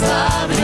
Love.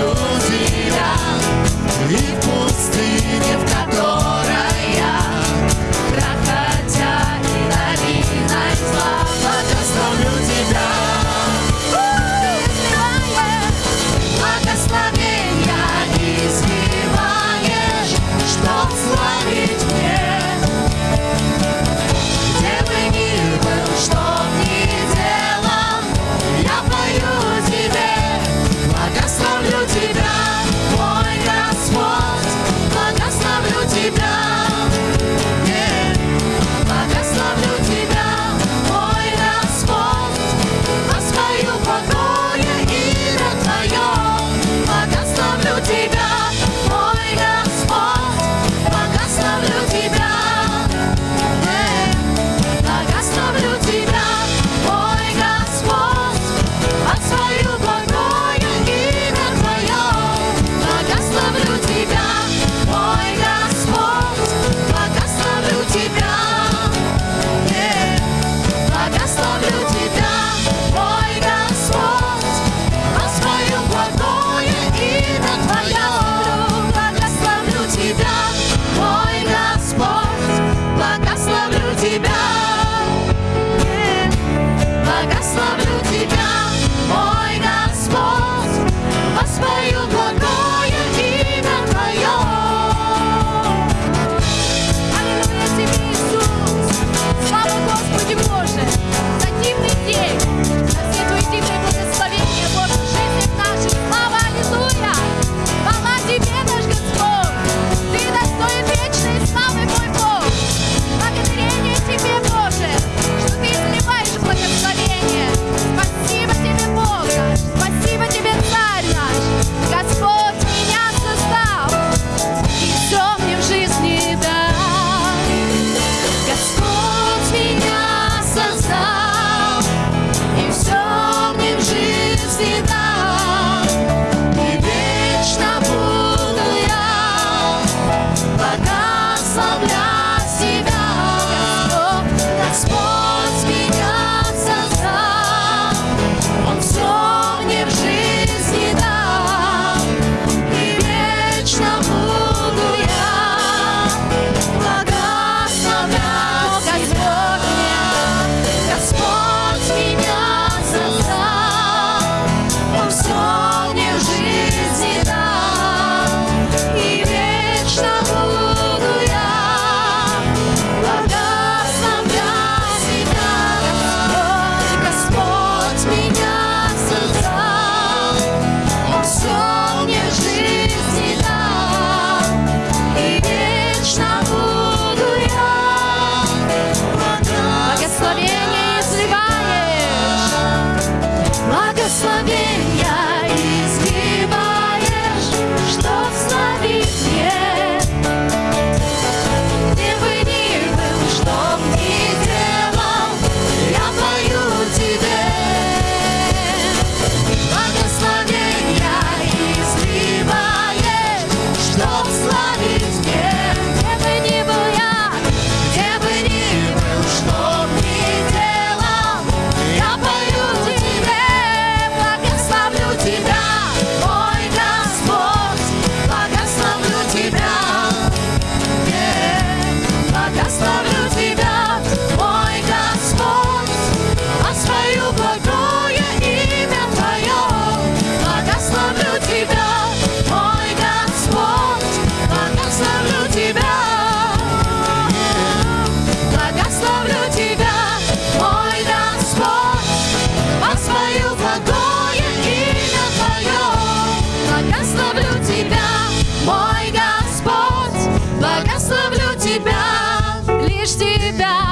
лишь Тебя.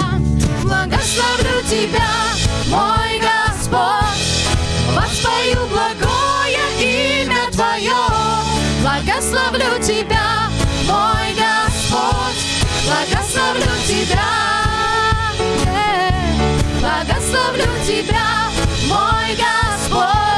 Благословлю Тебя, мой Господь, воспою благое имя Твое. Благословлю Тебя, мой Господь, благословлю Тебя. Э, благословлю Тебя, мой Господь.